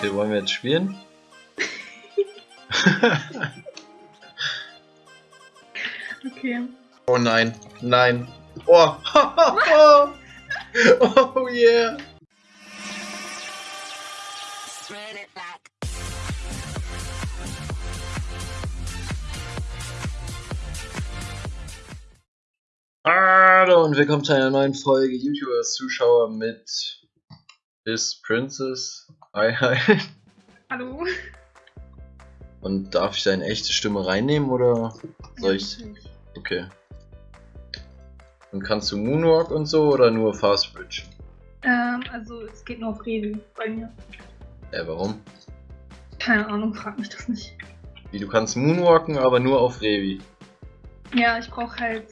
Okay, wollen wir jetzt spielen? Okay. oh nein, nein. Oh, oh yeah. Hallo und willkommen zu einer neuen Folge YouTubers Zuschauer mit Is Princess. Hi, hi. Hallo. Und darf ich deine echte Stimme reinnehmen oder soll ich? Okay. Und kannst du Moonwalk und so oder nur Fast Bridge? Ähm, also es geht nur auf Revi bei mir. Äh, warum? Keine Ahnung, frag mich das nicht. Wie, du kannst Moonwalken, aber nur auf Revi. Ja, ich brauche halt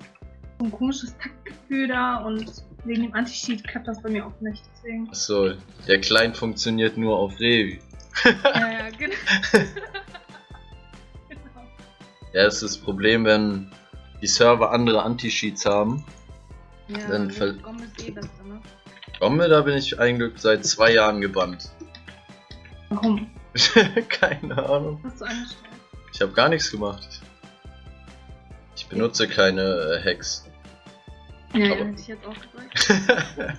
so ein komisches Taktgefühl da und wegen dem Anti-Cheat klappt das bei mir auch nicht. Deswegen. Achso, der Client funktioniert nur auf Revi. ja, ja, genau. genau. Ja, das ist das Problem, wenn die Server andere Anti-Cheats haben. Ja, Dann ver- Gom ist eh besser, ne? Gomme, da bin ich eigentlich seit zwei Jahren gebannt. Warum? Keine Ahnung. Hast du angestellt? Ich habe gar nichts gemacht. Ich benutze keine äh, Hacks. Ja, ja, ich jetzt auch gesagt.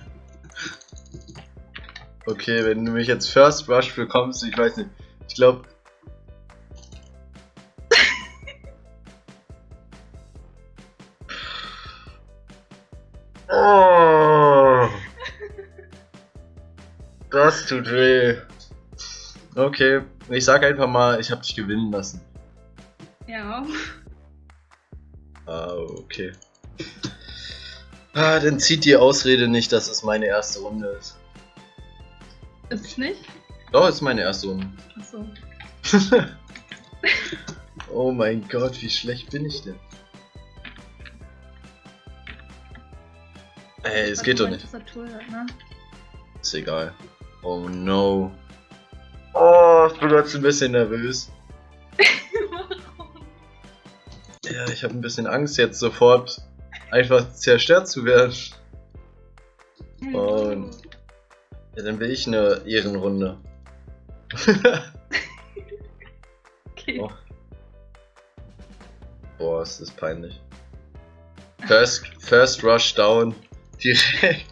okay, wenn du mich jetzt First Rush bekommst, ich weiß nicht. Ich glaube. Oh, das tut weh. Okay, ich sag einfach mal, ich habe dich gewinnen lassen. Ja. Ah, okay. Ah, dann zieht die Ausrede nicht, dass es meine erste Runde ist. Ist es nicht? Doch, ist meine erste Runde. Achso. oh mein Gott, wie schlecht bin ich denn? Ey, es geht doch nicht. Tastatur ne? Ist egal. Oh no. Oh, ich bin jetzt ein bisschen nervös. Warum? Ja, ich habe ein bisschen Angst jetzt sofort einfach zerstört zu werden. Und- Ja, dann will ich eine Ehrenrunde. Okay. Oh. Boah, ist das peinlich. First, first Rush down. Direkt.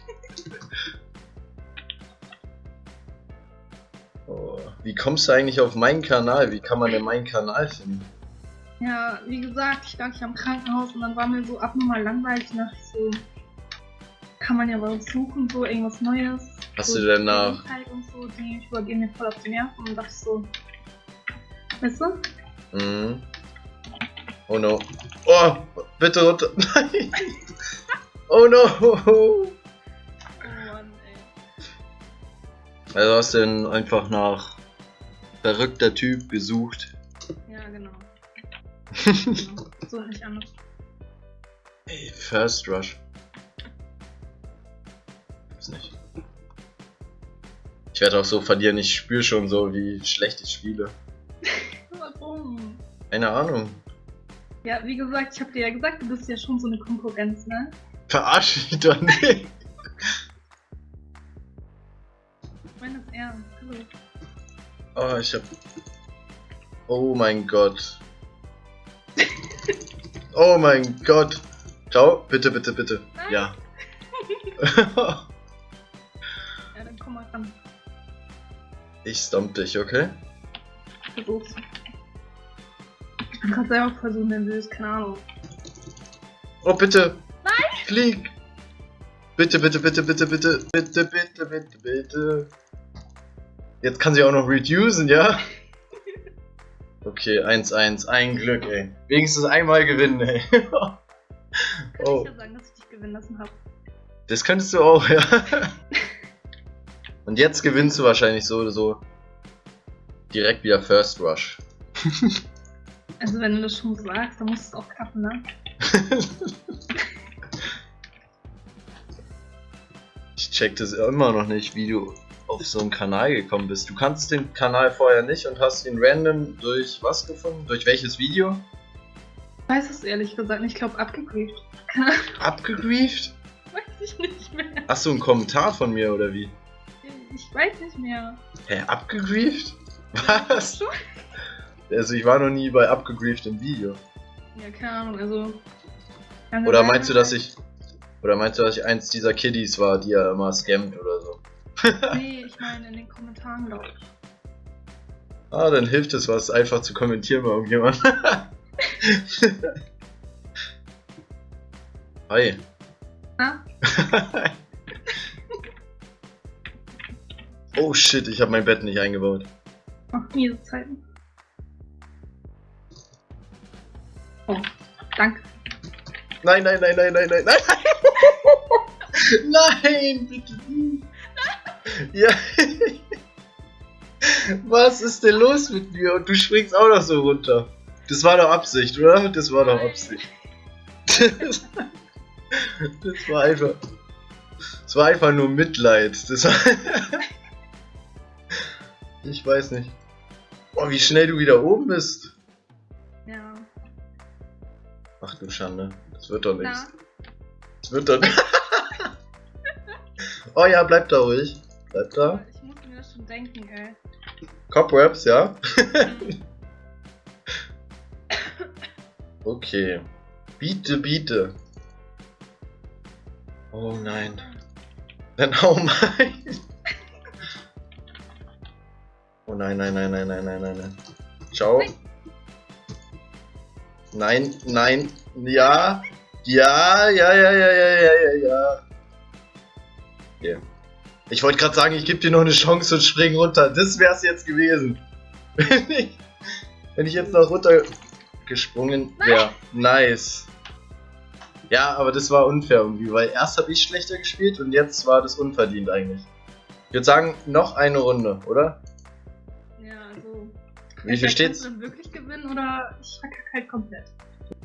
Oh, wie kommst du eigentlich auf meinen Kanal? Wie kann man denn meinen Kanal finden? Ja, wie gesagt, ich lag hier am Krankenhaus und dann war mir so abnormal langweilig nach so. Kann man ja was suchen, so irgendwas Neues. Hast so du denn nach- Und so, die übergehen mir voll auf die Nerven und dachte so. Weißt du? Mhm. Oh no. Oh, bitte runter. Nein. Oh no. Oh Mann, ey. Also hast du denn einfach nach verrückter Typ gesucht. Ja, genau. So nicht anders. Ey, First Rush. Gibt's nicht. Ich werde auch so verlieren, ich spüre schon so, wie schlecht ich spiele. Warum? Keine Ahnung. Ja, wie gesagt, ich hab dir ja gesagt, du bist ja schon so eine Konkurrenz, ne? Verarsch mich doch nicht. Ich meine das ernst. Hallo. Oh, ich hab. Oh mein Gott. Oh mein Gott. Ciao, bitte, bitte, bitte. Ja. Ja, dann komm mal ran. ich stomp dich, okay? Versuch's. Gerade selber voll so nervös, keine Ahnung. Oh, bitte. Nein. Flieg. Bitte, bitte, bitte, bitte, bitte, bitte, bitte, bitte, bitte. Jetzt kann sie auch noch reducen, ja? Okay, 1-1. Ein Glück, ey. Wenigstens einmal gewinnen, ey. Kann oh, ich ja sagen, dass ich dich gewinnen lassen habe. das könntest du auch, ja. Und jetzt gewinnst du wahrscheinlich so oder so. Direkt wieder First Rush. Also wenn du das schon sagst, dann muss es auch klappen, ne? Ich check das immer noch nicht, wie du auf so einen Kanal gekommen bist. Du kannst den Kanal vorher nicht und hast ihn random durch was gefunden? Durch welches Video? Ich weiß es ehrlich gesagt nicht, ich glaube Ahnung, Abgegrieft? weiß ich nicht mehr. Ach so, ein Kommentar von mir oder wie? Ich weiß nicht mehr. Hä, abgegrieft? Was? Also ich war noch nie bei abgegrieft im Video. Ja, keine Ahnung, also. Oder meinst du, dass ich. Oder meinst du, dass ich eins dieser Kiddies war, die er immer scammt oder so? Nee, ich meine in den Kommentaren, glaube ich. Ah, dann hilft es was, einfach zu kommentieren bei irgendjemand. Hi. Ah, oh shit, ich habe mein Bett nicht eingebaut. ach, miese Zeiten. Oh, danke. Nein, nein, nein, nein, nein, nein, nein. Nein, bitte nicht. Ja. Was ist denn los mit mir? Und du springst auch noch so runter. Das war doch Absicht, oder? Das war doch Absicht. Das, das war einfach. Das war einfach nur Mitleid. Das war. Ich weiß nicht. Boah, wie schnell du wieder oben bist. Ja. Ach du Schande. Das wird doch nichts. Das wird doch nicht. oh ja, bleib da ruhig. Bleib da. ich muss mir das schon denken, ey. Cobwebs, ja? Okay. Biete, biete. Oh nein. Dann hau mal. Oh nein, nein, nein, nein, nein, nein, nein, nein. Ciao. Nein, nein, ja. Ja, ja, ja, ja, ja, ja, ja, ja. Okay. Ich wollte gerade sagen, ich gebe dir noch eine Chance und spring runter. Das wär's jetzt gewesen. Wenn ich, wenn ich jetzt noch runtergesprungen wäre. Nice. Ja, aber das war unfair irgendwie, weil erst habe ich schlechter gespielt und jetzt war das unverdient eigentlich. Ich würde sagen, noch eine Runde, oder? Ja, also. Wie viel steht's? dann wirklich gewinnen oder ich verkacke halt komplett.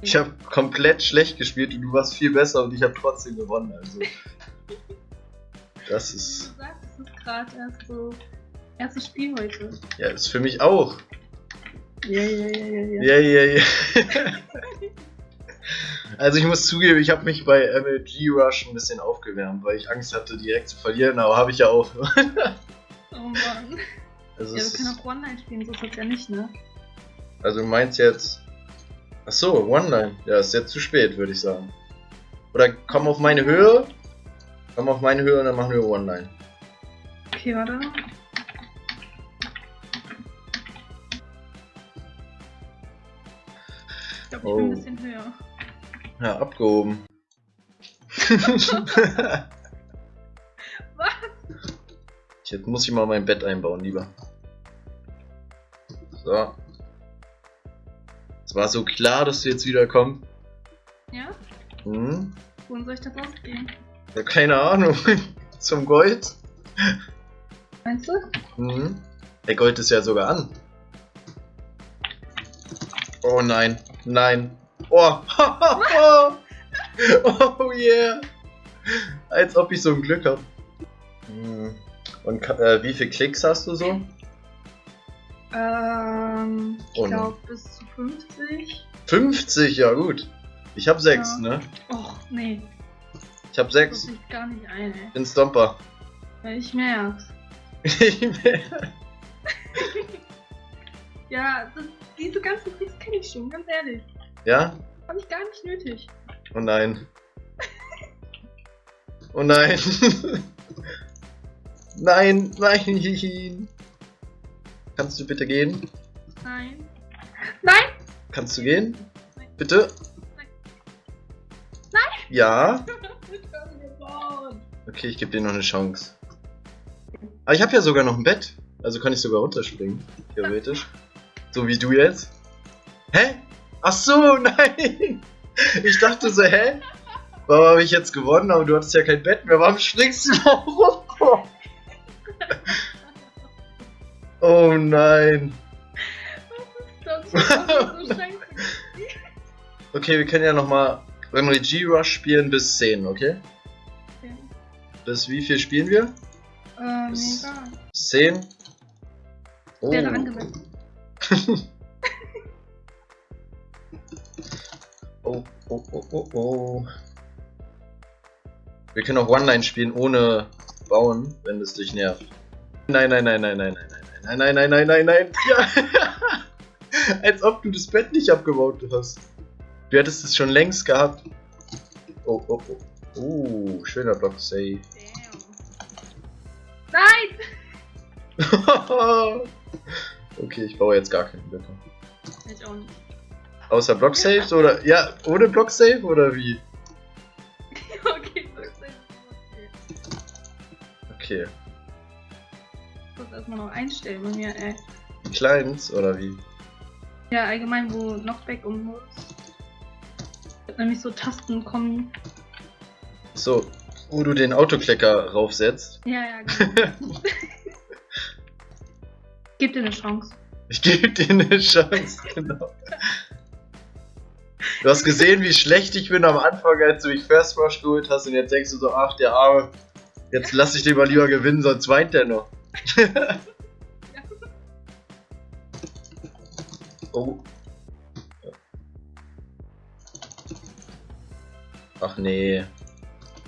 Ich habe komplett schlecht gespielt und du warst viel besser und ich habe trotzdem gewonnen. Also. Das ist. du sagst, es ist gerade erst so. Erstes Spiel heute. Ja, ist für mich auch. Ja, ja, ja, ja, ja. Ja, ja. Also ich muss zugeben, ich habe mich bei MLG Rush ein bisschen aufgewärmt, weil ich Angst hatte, direkt zu verlieren, aber habe ich ja auch. Oh Mann. Also, Ja, wir können auch One-Night spielen, so ist das ja nicht, ne? also du meinst jetzt. Ach so, One-Line. Ja, ist jetzt zu spät, würde ich sagen. Oder komm auf meine Höhe. Komm auf meine Höhe und dann machen wir One-Line. Okay, warte. Ich glaube, ich bin Oh. ein bisschen höher. Ja, abgehoben. Was? Jetzt muss ich mal mein Bett einbauen, lieber. So. Es war so klar, dass du jetzt wieder kommst. Ja? Hm? Wohin soll ich das ausgehen? Ja, keine Ahnung. Zum Gold? Meinst du? Mhm. Der Gold ist ja sogar an. Oh nein, nein. Oh, oh yeah. Als ob ich so ein Glück hab. Hm. Und äh, wie viele Klicks hast du so? Ähm, ich Oh nein. glaube bis zu 50. 50, ja gut. Ich hab 6, Ja. ne? Och, nee. Ich hab Das 6. sieht gar nicht ein, ey. Bin Stomper. Ja, ich merk's. Ja, das, diese ganzen Tricks kenne ich schon, ganz ehrlich. ja? Hab ich gar nicht nötig. Oh nein. Oh nein. nein, nein. Kannst du bitte gehen? Nein. Nein! Kannst du gehen? Nein. Bitte? Nein. Ja? Okay, ich gebe dir noch eine Chance. Aber ich habe ja sogar noch ein Bett. Also kann ich sogar runterspringen. Theoretisch. So wie du jetzt. Hä? Ach so, nein! Ich dachte so, hä? Warum habe ich jetzt gewonnen? Aber du hattest ja kein Bett mehr. Warum springst du da runter? Oh nein. Das ist so scheiße. Okay, wir können ja nochmal MLG Rush spielen bis 10, okay? Okay. Bis wie viel spielen wir? Ähm, Bis- egal. Bis 10? Oh. Wäre angemessen. Oh, oh, oh, oh, oh. Wir können auch One-Line spielen ohne bauen, wenn es dich nervt. Nein, nein, nein, nein, nein, nein, nein, nein, nein, nein, nein, nein, Ja. Als ob du das Bett nicht abgebaut hast. Du hättest es schon längst gehabt. Oh, oh, oh. Oh, schöner Block Save. Damn. Nein! okay, ich baue jetzt gar keinen Blöcke. Ich auch nicht. Außer Block Saves oder. Ja, ohne Block Save oder wie? okay, ist okay. Okay. Ich muss erstmal noch einstellen bei mir, ey. Kleins oder wie? Ja, allgemein, wo Knockback und muss. Nämlich so Tasten kommen. So, wo du den Autoklecker raufsetzt. Ja, ja, genau. Gib dir eine Chance. Ich gebe dir eine Chance, genau. Du hast gesehen, wie schlecht ich bin am Anfang, als du mich First Rush geholt hast und jetzt denkst du so, ach der Arme, jetzt lass ich den mal lieber gewinnen, sonst weint der noch. oh. Ach nee.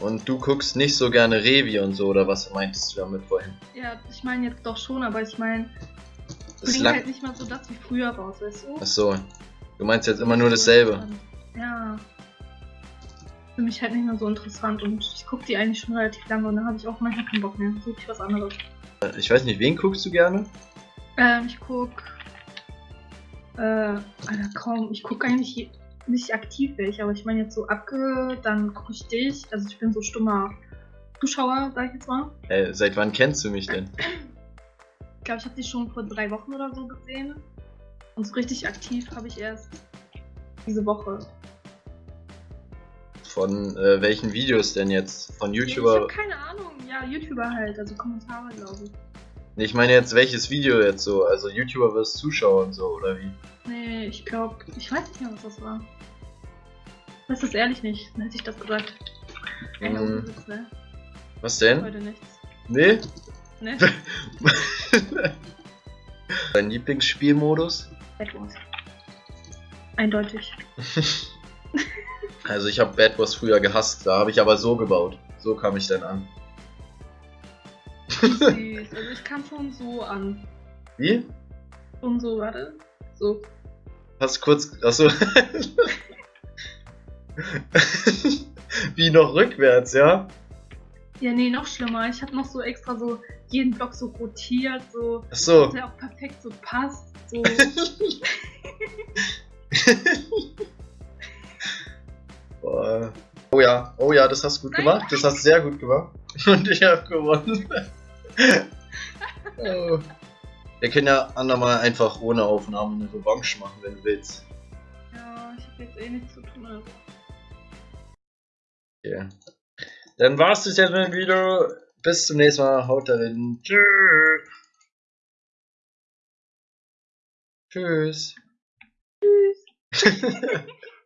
Und du guckst nicht so gerne Revi und so, oder was meintest du damit vorhin? Ja, ich meine jetzt doch schon, aber ich meine, bringt halt nicht mal so das wie früher raus, weißt du? Achso. Du meinst jetzt immer nur dasselbe. Ja. Für mich halt nicht mehr so interessant und ich gucke die eigentlich schon relativ lange und dann habe ich auch manchmal keinen Bock mehr. Suche ich was anderes. Ich weiß nicht, wen guckst du gerne? Ähm, ich guck. Äh, Alter, kaum. Ich gucke eigentlich nicht aktiv welche, aber ich meine jetzt so Abge, dann gucke ich dich. Also ich bin so stummer Zuschauer, sag ich jetzt mal. Äh, seit wann kennst du mich denn? Ich glaube, ich habe die schon vor drei Wochen oder so gesehen. Und so richtig aktiv habe ich erst diese Woche. Von äh, welchen Videos denn jetzt? Von Ich YouTuber? habe keine Ahnung. Ja, YouTuber halt, also Kommentare, glaube ich. Nee, ich meine jetzt welches Video jetzt so? Also YouTuber versus Zuschauer und so, oder wie? Nee, ich glaube, ich weiß nicht mehr, was das war. Das ehrlich nicht, dann hätte ich das gesagt. Mhm. Witz, ne? Was denn? Heute nichts. Nee? Ne? Dein Lieblingsspielmodus? Bad Wars. Eindeutig. Also ich habe Bad Wars früher gehasst, da habe ich aber so gebaut. So kam ich dann an. Süß. Also ich kam schon so an. Wie? Schon so, warte. So. Hast kurz. Achso. Wie noch rückwärts, ja? Ja, nee, noch schlimmer. Ich habe noch so extra so jeden Block so rotiert, so, Achso. dass der auch perfekt so passt. So. Boah. Oh ja, oh ja, das hast du gut gemacht. Das hast du sehr gut gemacht. Und ich habe gewonnen. Oh. Wir können ja andermal einfach ohne Aufnahme eine Revanche machen, wenn du willst. ja, ich habe jetzt eh nichts zu tun. Okay. Dann war's das jetzt mit dem Video. Bis zum nächsten Mal. Haut darin. Tschüss. Tschüss. Tschüss.